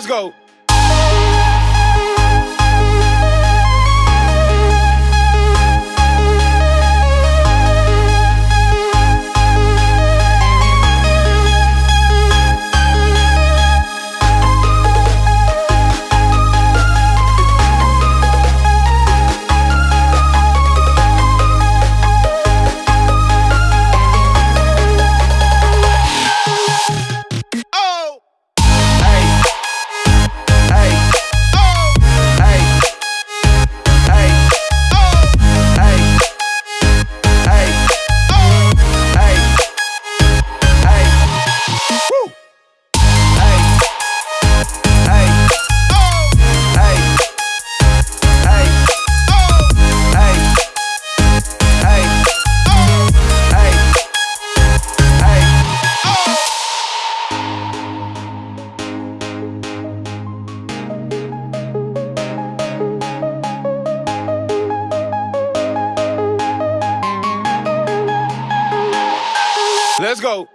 Let's go. Let's go.